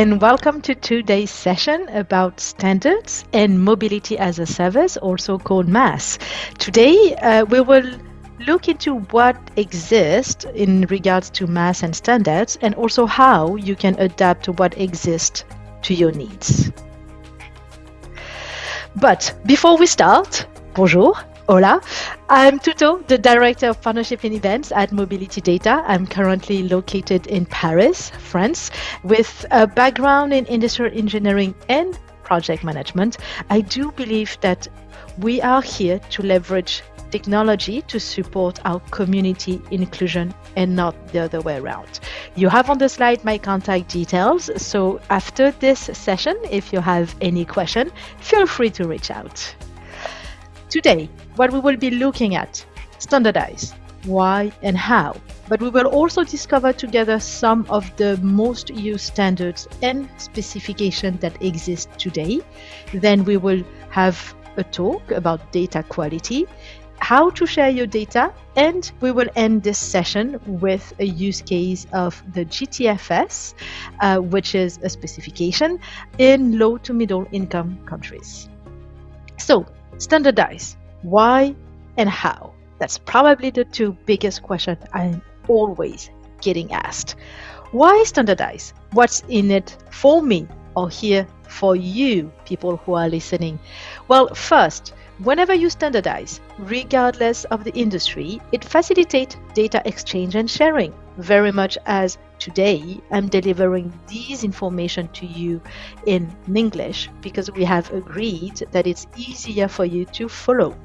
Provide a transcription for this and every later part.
and welcome to today's session about standards and mobility as a service, also called MaaS. Today, uh, we will look into what exists in regards to MaaS and standards, and also how you can adapt to what exists to your needs. But before we start, bonjour, Hola, I'm Tuto, the Director of Partnership and Events at Mobility Data. I'm currently located in Paris, France, with a background in industrial engineering and project management. I do believe that we are here to leverage technology to support our community inclusion and not the other way around. You have on the slide my contact details, so after this session, if you have any question, feel free to reach out. Today, what we will be looking at, standardize, why and how, but we will also discover together some of the most used standards and specifications that exist today. Then we will have a talk about data quality, how to share your data, and we will end this session with a use case of the GTFS, uh, which is a specification in low to middle income countries. So standardize. Why and how? That's probably the two biggest questions I'm always getting asked. Why standardize? What's in it for me or here for you, people who are listening? Well, first, whenever you standardize, regardless of the industry, it facilitates data exchange and sharing very much as today I'm delivering these information to you in English because we have agreed that it's easier for you to follow.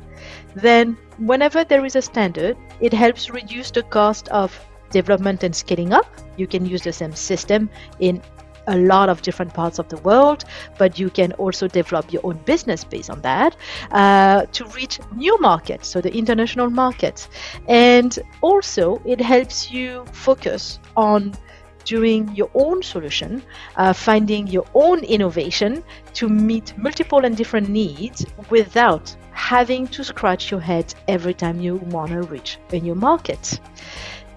Then whenever there is a standard, it helps reduce the cost of development and scaling up. You can use the same system in a lot of different parts of the world, but you can also develop your own business based on that uh, to reach new markets, so the international markets. And also, it helps you focus on doing your own solution, uh, finding your own innovation to meet multiple and different needs without having to scratch your head every time you want to reach a new market.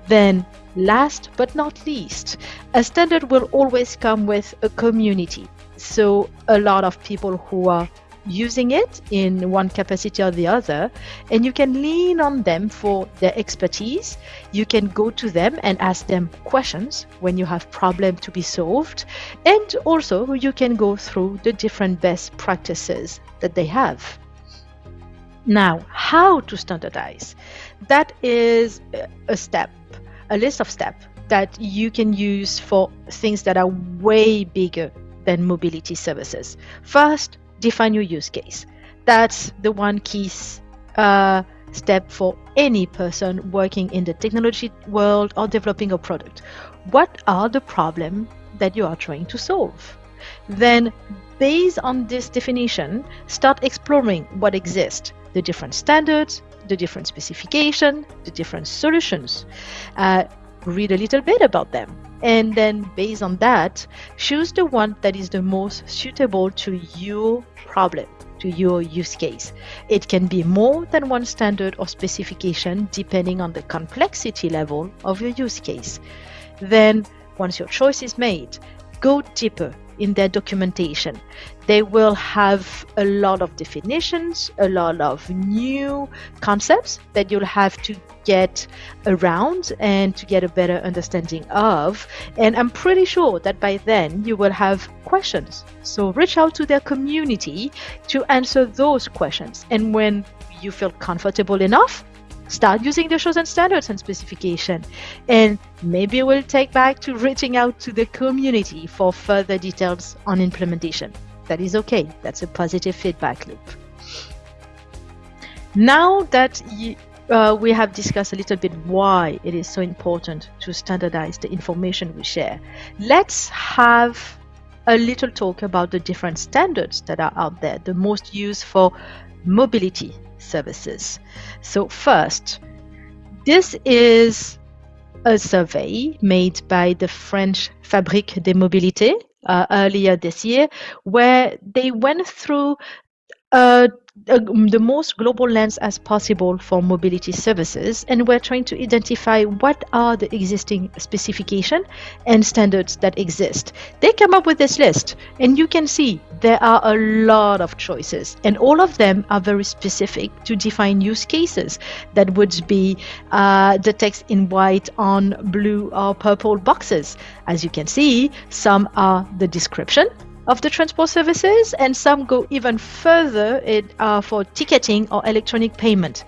Then Last but not least, a standard will always come with a community. So a lot of people who are using it in one capacity or the other, and you can lean on them for their expertise. You can go to them and ask them questions when you have problems to be solved, and also you can go through the different best practices that they have. Now, how to standardize? That is a step a list of steps that you can use for things that are way bigger than mobility services. First, define your use case. That's the one key uh, step for any person working in the technology world or developing a product. What are the problems that you are trying to solve? Then, based on this definition, start exploring what exists, the different standards, the different specification, the different solutions. Uh, read a little bit about them. And then based on that, choose the one that is the most suitable to your problem, to your use case. It can be more than one standard or specification depending on the complexity level of your use case. Then once your choice is made, go deeper in their documentation. They will have a lot of definitions, a lot of new concepts that you'll have to get around and to get a better understanding of. And I'm pretty sure that by then you will have questions. So reach out to their community to answer those questions. And when you feel comfortable enough, start using the chosen standards and specification. And maybe we'll take back to reaching out to the community for further details on implementation. That is okay. That's a positive feedback loop. Now that uh, we have discussed a little bit why it is so important to standardize the information we share, let's have a little talk about the different standards that are out there, the most used for mobility services. So first, this is a survey made by the French Fabrique des Mobilités uh, earlier this year, where they went through uh, the most global lens as possible for mobility services and we're trying to identify what are the existing specification and standards that exist. They come up with this list and you can see there are a lot of choices and all of them are very specific to define use cases. That would be uh, the text in white on blue or purple boxes. As you can see some are the description of the transport services, and some go even further it, uh, for ticketing or electronic payment.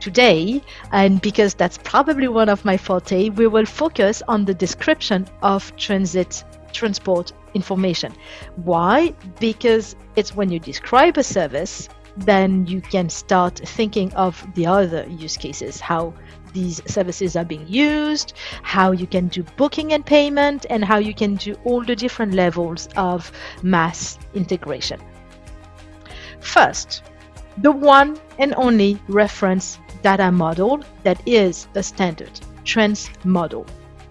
Today, and because that's probably one of my forte, we will focus on the description of transit transport information. Why? Because it's when you describe a service, then you can start thinking of the other use cases, how these services are being used, how you can do booking and payment, and how you can do all the different levels of MaaS integration. First, the one and only reference data model that is a standard trans model.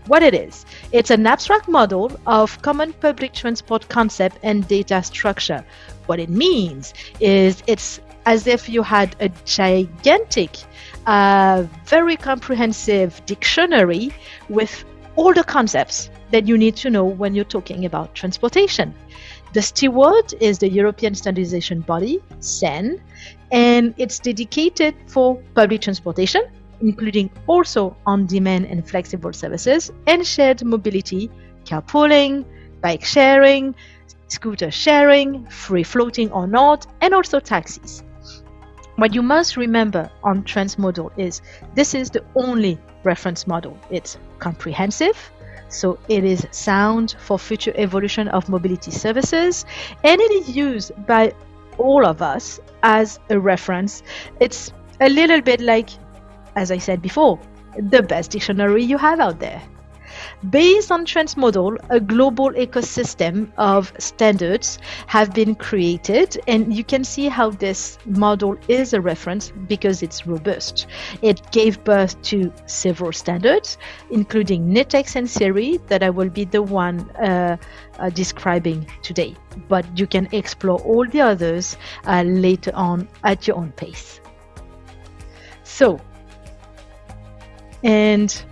What it is, it's an abstract model of common public transport concept and data structure. What it means is it's as if you had a gigantic a very comprehensive dictionary with all the concepts that you need to know when you're talking about transportation. The steward is the European standardization body, CEN, and it's dedicated for public transportation, including also on demand and flexible services, and shared mobility, carpooling, bike sharing, scooter sharing, free floating or not, and also taxis. What you must remember on Transmodel is this is the only reference model. It's comprehensive, so it is sound for future evolution of mobility services, and it is used by all of us as a reference. It's a little bit like, as I said before, the best dictionary you have out there. Based on Transmodel, a global ecosystem of standards have been created, and you can see how this model is a reference because it's robust. It gave birth to several standards, including NETEX and SIRI, that I will be the one uh, uh, describing today. But you can explore all the others uh, later on at your own pace. So, and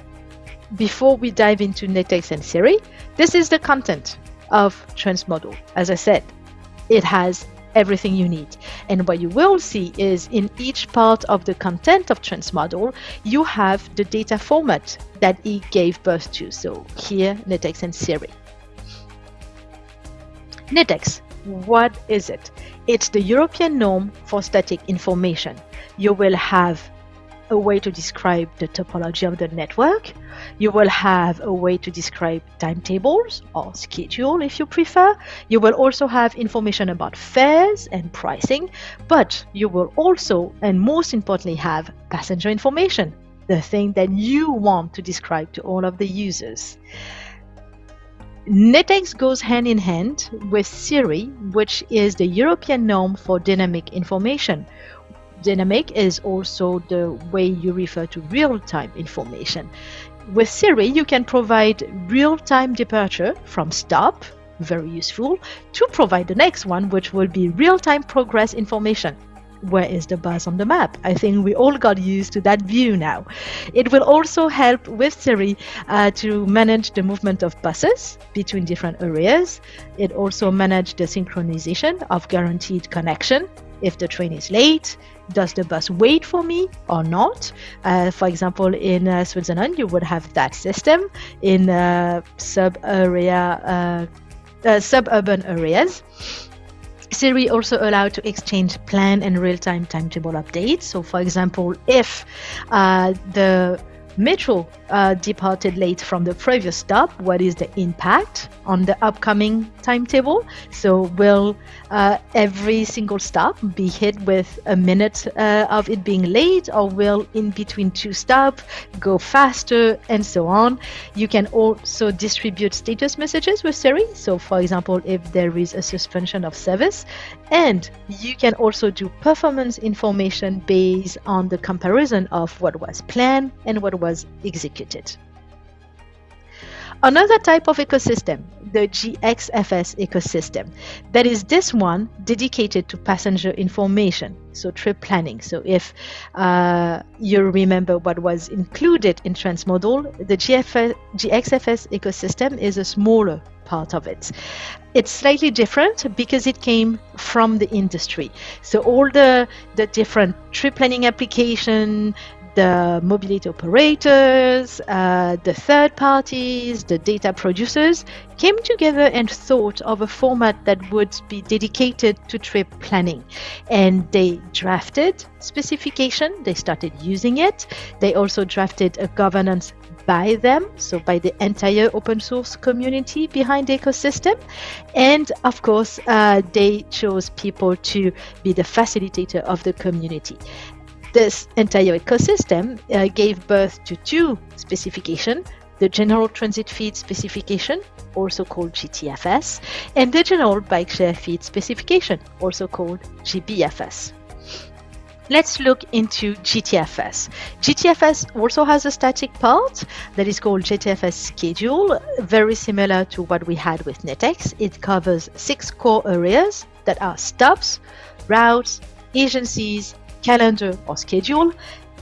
before we dive into NETEX and SIRI, this is the content of Transmodel. As I said, it has everything you need. And what you will see is in each part of the content of Transmodel, you have the data format that it gave birth to. So here, NETEX and SIRI. NETEX, what is it? It's the European norm for static information. You will have a way to describe the topology of the network. You will have a way to describe timetables or schedule if you prefer. You will also have information about fares and pricing, but you will also, and most importantly, have passenger information, the thing that you want to describe to all of the users. NETEX goes hand in hand with SIRI, which is the European norm for dynamic information, dynamic is also the way you refer to real-time information. With Siri, you can provide real-time departure from stop, very useful, to provide the next one, which will be real-time progress information. Where is the bus on the map? I think we all got used to that view now. It will also help with Siri uh, to manage the movement of buses between different areas. It also manages the synchronization of guaranteed connection if the train is late, does the bus wait for me or not? Uh, for example, in uh, Switzerland, you would have that system in uh, sub area, uh, uh, suburban areas. SIRI also allowed to exchange plan and real-time timetable updates. So, for example, if uh, the Metro uh, departed late from the previous stop. What is the impact on the upcoming timetable? So, will uh, every single stop be hit with a minute uh, of it being late, or will in between two stops go faster, and so on? You can also distribute status messages with SIRI. So, for example, if there is a suspension of service, and you can also do performance information based on the comparison of what was planned and what was executed. Another type of ecosystem the GXFS ecosystem. That is this one dedicated to passenger information, so trip planning. So if uh, you remember what was included in Transmodel, the GFS, GXFS ecosystem is a smaller part of it. It's slightly different because it came from the industry. So all the, the different trip planning application, the mobility operators, uh, the third parties, the data producers came together and thought of a format that would be dedicated to trip planning. And they drafted specification, they started using it. They also drafted a governance by them, so by the entire open source community behind the ecosystem. And of course, uh, they chose people to be the facilitator of the community. This entire ecosystem uh, gave birth to two specifications the General Transit Feed specification, also called GTFS, and the General Bike Share Feed specification, also called GBFS. Let's look into GTFS. GTFS also has a static part that is called GTFS schedule, very similar to what we had with NeTEx. It covers six core areas that are stops, routes, agencies, calendar or schedule,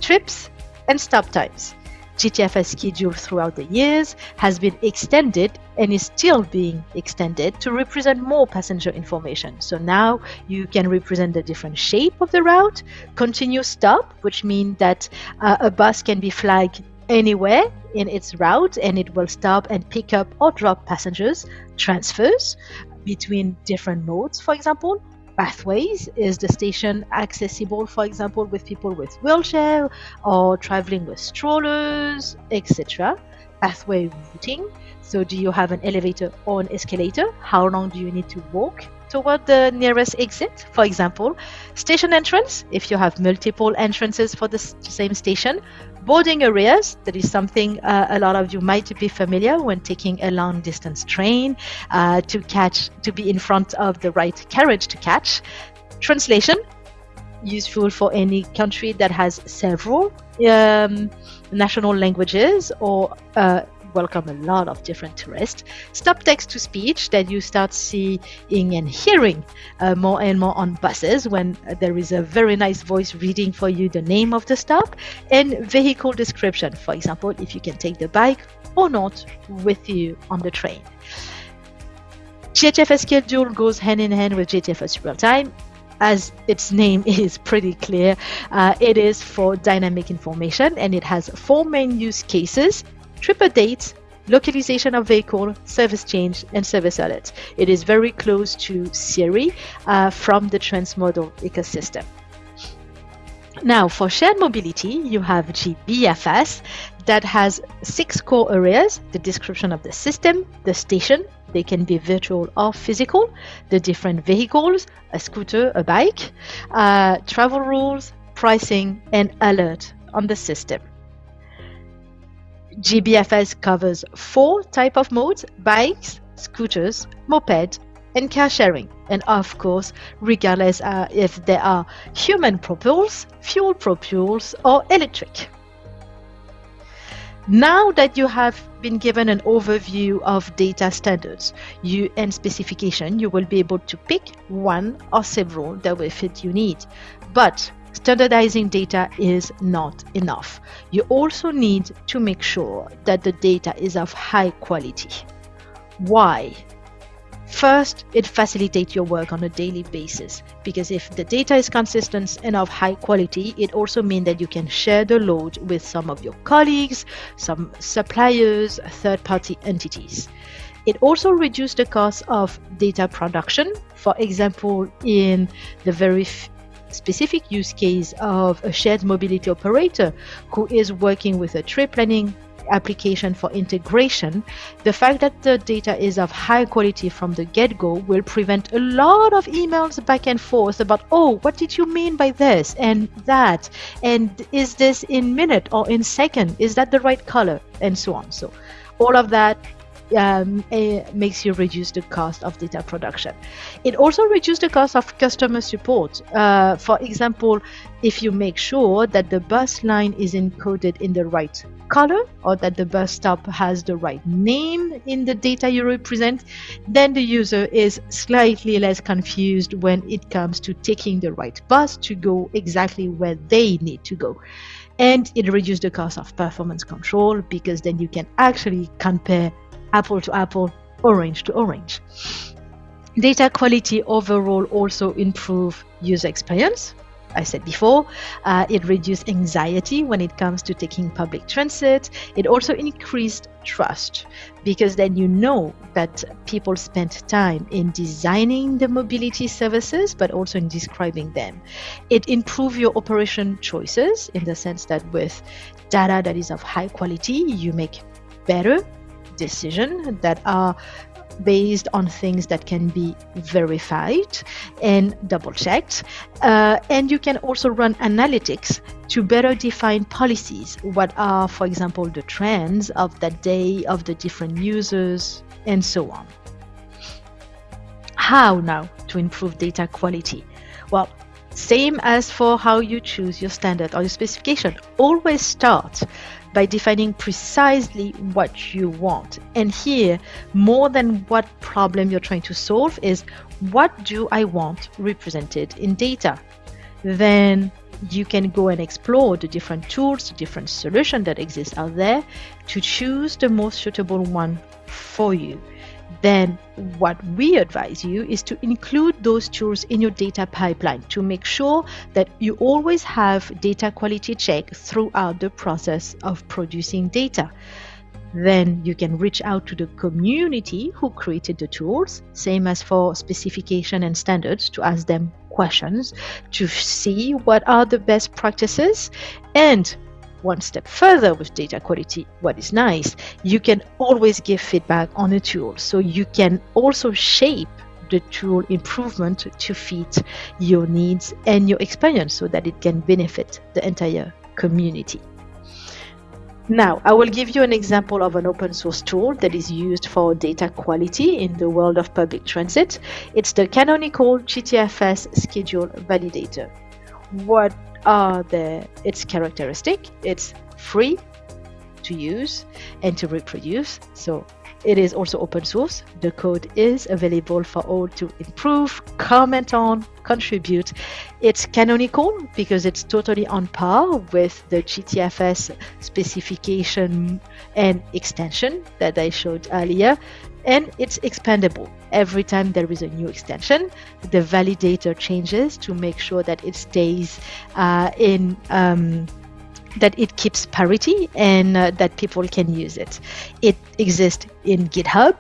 trips, and stop times. GTFS schedule throughout the years has been extended and is still being extended to represent more passenger information. So now you can represent the different shape of the route, continuous stop, which means that uh, a bus can be flagged anywhere in its route and it will stop and pick up or drop passengers, transfers between different modes, for example, pathways is the station accessible for example with people with wheelchair or traveling with strollers etc pathway routing. So do you have an elevator or an escalator? How long do you need to walk toward the nearest exit? For example station entrance. If you have multiple entrances for the same station boarding areas that is something uh, a lot of you might be familiar when taking a long distance train uh, to catch to be in front of the right carriage to catch. Translation useful for any country that has several um, national languages or uh, welcome a lot of different tourists. Stop text to speech that you start seeing and hearing uh, more and more on buses when there is a very nice voice reading for you the name of the stop and vehicle description. For example, if you can take the bike or not with you on the train. GTFS schedule goes hand in hand with GTFS real time as its name is pretty clear, uh, it is for dynamic information and it has four main use cases trip dates, localization of vehicle, service change, and service alert. It is very close to Siri uh, from the Transmodel ecosystem. Now, for shared mobility, you have GBFS that has six core areas the description of the system, the station, they can be virtual or physical, the different vehicles, a scooter, a bike, uh, travel rules, pricing, and alert on the system. GBFS covers four type of modes, bikes, scooters, moped, and car sharing. And of course, regardless uh, if they are human propels, fuel propels, or electric. Now that you have been given an overview of data standards you, and specification, you will be able to pick one or several that will fit your need. But Standardizing data is not enough. You also need to make sure that the data is of high quality. Why? First, it facilitates your work on a daily basis because if the data is consistent and of high quality, it also means that you can share the load with some of your colleagues, some suppliers, third party entities. It also reduces the cost of data production. For example, in the very specific use case of a shared mobility operator who is working with a trip planning application for integration, the fact that the data is of high quality from the get-go will prevent a lot of emails back and forth about, oh, what did you mean by this and that? And is this in minute or in second? Is that the right color? And so on. So all of that um, makes you reduce the cost of data production. It also reduces the cost of customer support. Uh, for example, if you make sure that the bus line is encoded in the right color or that the bus stop has the right name in the data you represent, then the user is slightly less confused when it comes to taking the right bus to go exactly where they need to go. And it reduces the cost of performance control because then you can actually compare apple to apple, orange to orange. Data quality overall also improve user experience I said before, uh, it reduced anxiety when it comes to taking public transit. It also increased trust because then you know that people spent time in designing the mobility services, but also in describing them. It improved your operation choices in the sense that with data that is of high quality, you make better decisions that are based on things that can be verified and double checked. Uh, and you can also run analytics to better define policies. What are, for example, the trends of that day, of the different users, and so on. How now to improve data quality? Well, same as for how you choose your standard or your specification. Always start by defining precisely what you want. And here, more than what problem you're trying to solve is what do I want represented in data? Then you can go and explore the different tools, the different solutions that exist out there to choose the most suitable one for you then what we advise you is to include those tools in your data pipeline to make sure that you always have data quality check throughout the process of producing data. Then you can reach out to the community who created the tools, same as for specification and standards, to ask them questions to see what are the best practices and one step further with data quality, what is nice, you can always give feedback on a tool. So you can also shape the tool improvement to fit your needs and your experience so that it can benefit the entire community. Now, I will give you an example of an open source tool that is used for data quality in the world of public transit. It's the canonical GTFS schedule validator. What are the its characteristic. It's free to use and to reproduce. So it is also open source. The code is available for all to improve, comment on, contribute. It's canonical because it's totally on par with the GTFS specification and extension that I showed earlier and it's expandable. Every time there is a new extension, the validator changes to make sure that it stays uh, in. Um, that it keeps parity and uh, that people can use it. It exists in GitHub,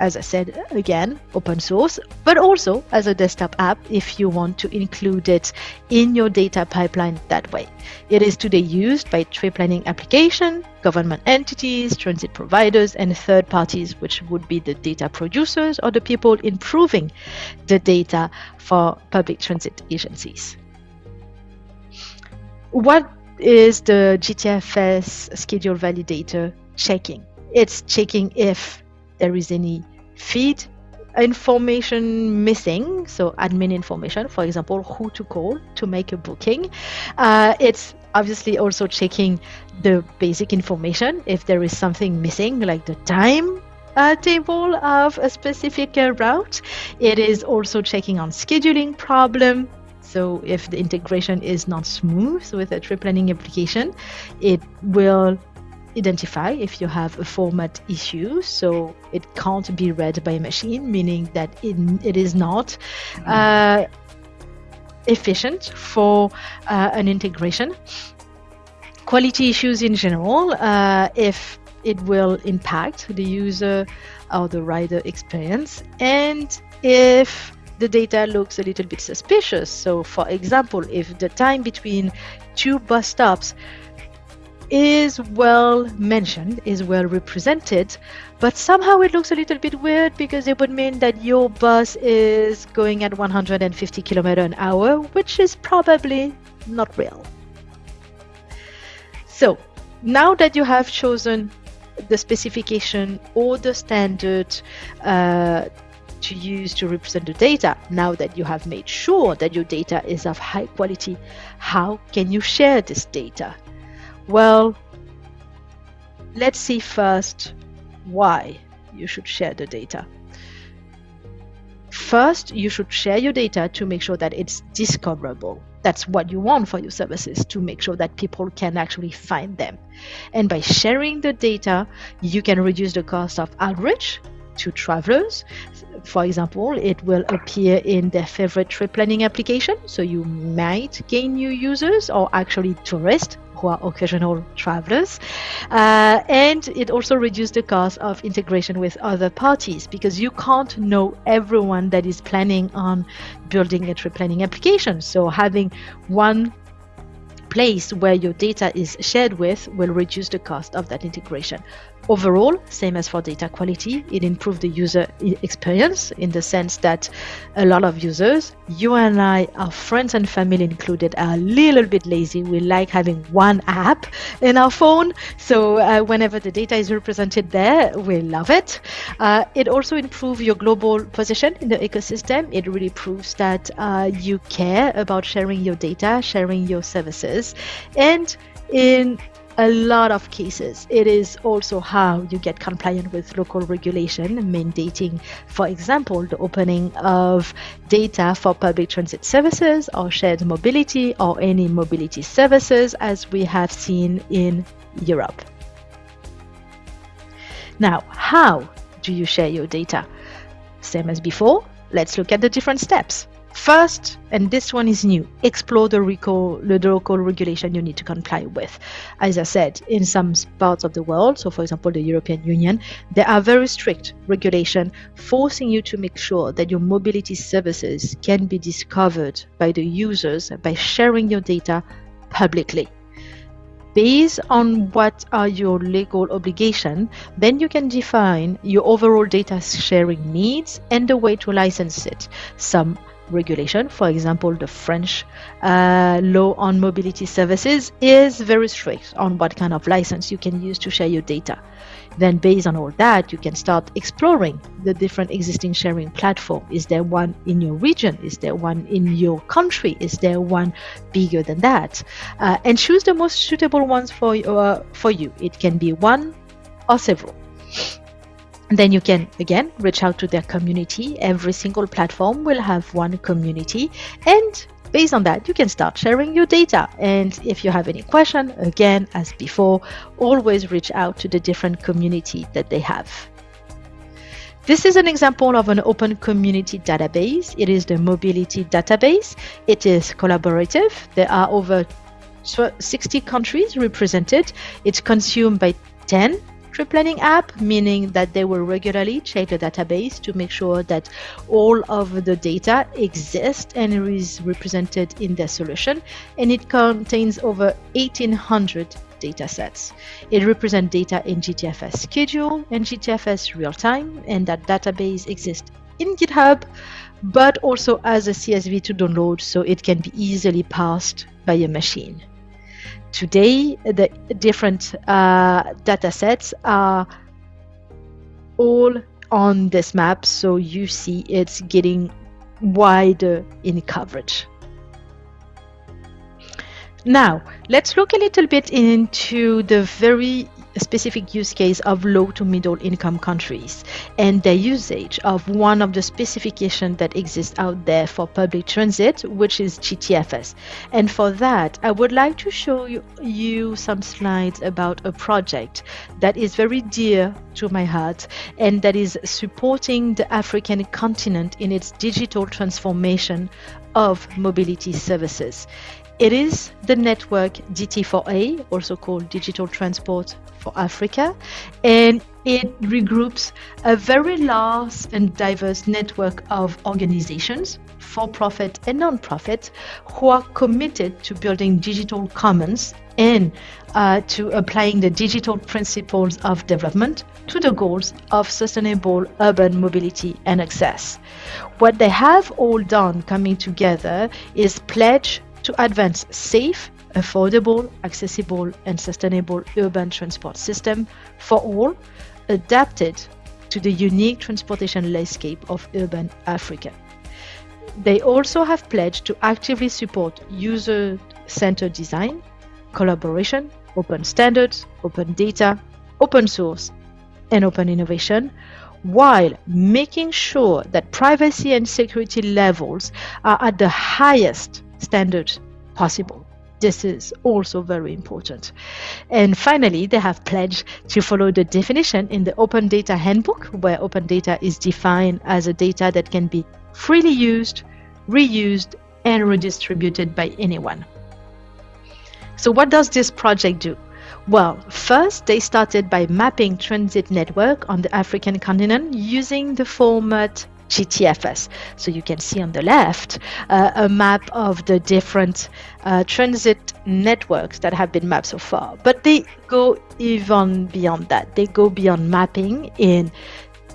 as I said again, open source, but also as a desktop app if you want to include it in your data pipeline that way. It is today used by trip planning application, government entities, transit providers, and third parties, which would be the data producers or the people improving the data for public transit agencies. What is the GTFS schedule validator checking? It's checking if there is any feed information missing so admin information for example who to call to make a booking. Uh, it's obviously also checking the basic information if there is something missing like the time uh, table of a specific uh, route. It is also checking on scheduling problem. So if the integration is not smooth with a trip planning application it will identify if you have a format issue so it can't be read by a machine meaning that it, it is not uh, efficient for uh, an integration. Quality issues in general uh, if it will impact the user or the rider experience and if the data looks a little bit suspicious. So for example if the time between two bus stops is well mentioned, is well represented, but somehow it looks a little bit weird because it would mean that your bus is going at 150 km an hour, which is probably not real. So now that you have chosen the specification or the standard uh, to use to represent the data. Now that you have made sure that your data is of high quality, how can you share this data? Well, let's see first why you should share the data. First, you should share your data to make sure that it's discoverable. That's what you want for your services to make sure that people can actually find them. And by sharing the data, you can reduce the cost of outreach to travelers. For example, it will appear in their favorite trip planning application, so you might gain new users or actually tourists who are occasional travelers. Uh, and it also reduces the cost of integration with other parties because you can't know everyone that is planning on building a trip planning application. So having one place where your data is shared with will reduce the cost of that integration. Overall, same as for data quality, it improves the user experience in the sense that a lot of users, you and I, our friends and family included, are a little bit lazy. We like having one app in our phone. So uh, whenever the data is represented there, we love it. Uh, it also improves your global position in the ecosystem. It really proves that uh, you care about sharing your data, sharing your services. And in a lot of cases, it is also how you get compliant with local regulation, mandating, for example, the opening of data for public transit services or shared mobility or any mobility services, as we have seen in Europe. Now, how do you share your data? Same as before, let's look at the different steps. First, and this one is new, explore the, recall, the local regulation you need to comply with. As I said, in some parts of the world, so for example, the European Union, there are very strict regulation forcing you to make sure that your mobility services can be discovered by the users by sharing your data publicly based on what are your legal obligation, then you can define your overall data sharing needs and the way to license it. Some regulation. For example, the French uh, law on mobility services is very strict on what kind of license you can use to share your data. Then, based on all that, you can start exploring the different existing sharing platform. Is there one in your region? Is there one in your country? Is there one bigger than that? Uh, and choose the most suitable ones for uh, for you. It can be one or several then you can again reach out to their community. Every single platform will have one community. And based on that you can start sharing your data. And if you have any question again as before always reach out to the different community that they have. This is an example of an open community database. It is the mobility database. It is collaborative. There are over 60 countries represented. It's consumed by 10 trip planning app, meaning that they will regularly check the database to make sure that all of the data exists and is represented in their solution. And it contains over 1800 data sets. It represents data in GTFS schedule and GTFS real time, and that database exists in GitHub, but also as a CSV to download so it can be easily parsed by a machine. Today, the different uh, data sets are all on this map, so you see it's getting wider in coverage. Now, let's look a little bit into the very specific use case of low to middle income countries and the usage of one of the specifications that exists out there for public transit, which is GTFS. And for that, I would like to show you, you some slides about a project that is very dear to my heart and that is supporting the African continent in its digital transformation of mobility services. It is the network DT4A, also called Digital Transport for Africa, and it regroups a very large and diverse network of organizations, for profit and non profit, who are committed to building digital commons and uh, to applying the digital principles of development to the goals of sustainable urban mobility and access. What they have all done coming together is pledge to advance safe, affordable, accessible, and sustainable urban transport system for all, adapted to the unique transportation landscape of urban Africa. They also have pledged to actively support user centered design, collaboration, open standards, open data, open source, and open innovation, while making sure that privacy and security levels are at the highest standard possible. This is also very important. And finally, they have pledged to follow the definition in the Open Data Handbook, where open data is defined as a data that can be freely used, reused, and redistributed by anyone. So, what does this project do? Well, first they started by mapping transit network on the African continent using the format GTFS. So you can see on the left uh, a map of the different uh, transit networks that have been mapped so far. But they go even beyond that. They go beyond mapping in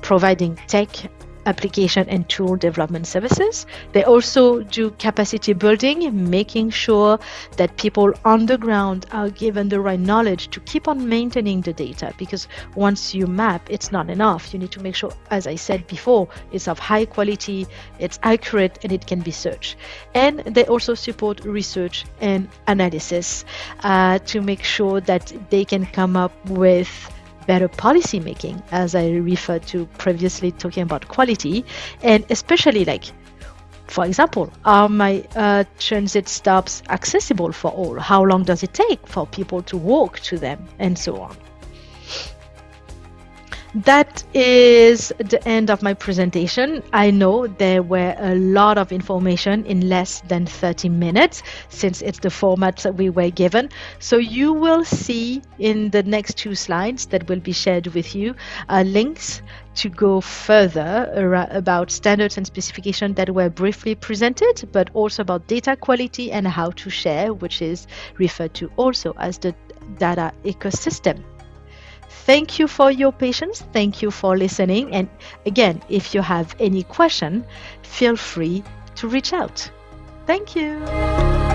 providing tech application and tool development services. They also do capacity building, making sure that people on the ground are given the right knowledge to keep on maintaining the data because once you map, it's not enough. You need to make sure, as I said before, it's of high quality, it's accurate, and it can be searched. And they also support research and analysis uh, to make sure that they can come up with better policy making, as I referred to previously, talking about quality, and especially like, for example, are my uh, transit stops accessible for all? How long does it take for people to walk to them, and so on that is the end of my presentation. I know there were a lot of information in less than 30 minutes since it's the format that we were given. So you will see in the next two slides that will be shared with you uh, links to go further about standards and specification that were briefly presented, but also about data quality and how to share, which is referred to also as the data ecosystem. Thank you for your patience. Thank you for listening. And again, if you have any question, feel free to reach out. Thank you.